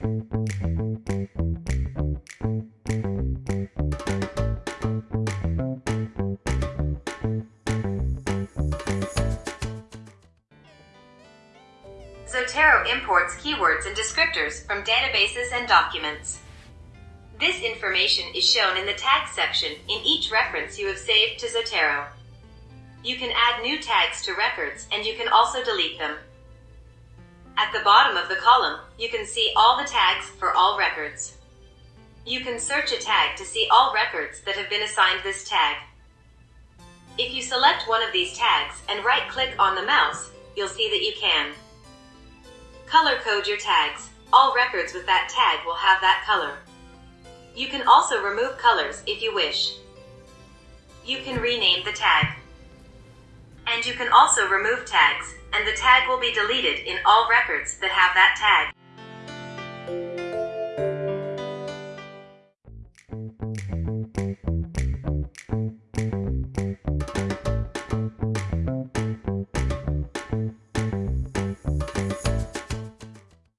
Zotero imports keywords and descriptors from databases and documents. This information is shown in the tags section in each reference you have saved to Zotero. You can add new tags to records and you can also delete them. At the bottom of the column, you can see all the tags for all records. You can search a tag to see all records that have been assigned this tag. If you select one of these tags and right-click on the mouse, you'll see that you can color code your tags. All records with that tag will have that color. You can also remove colors if you wish. You can rename the tag. And you can also remove tags, and the tag will be deleted in all records that have that tag.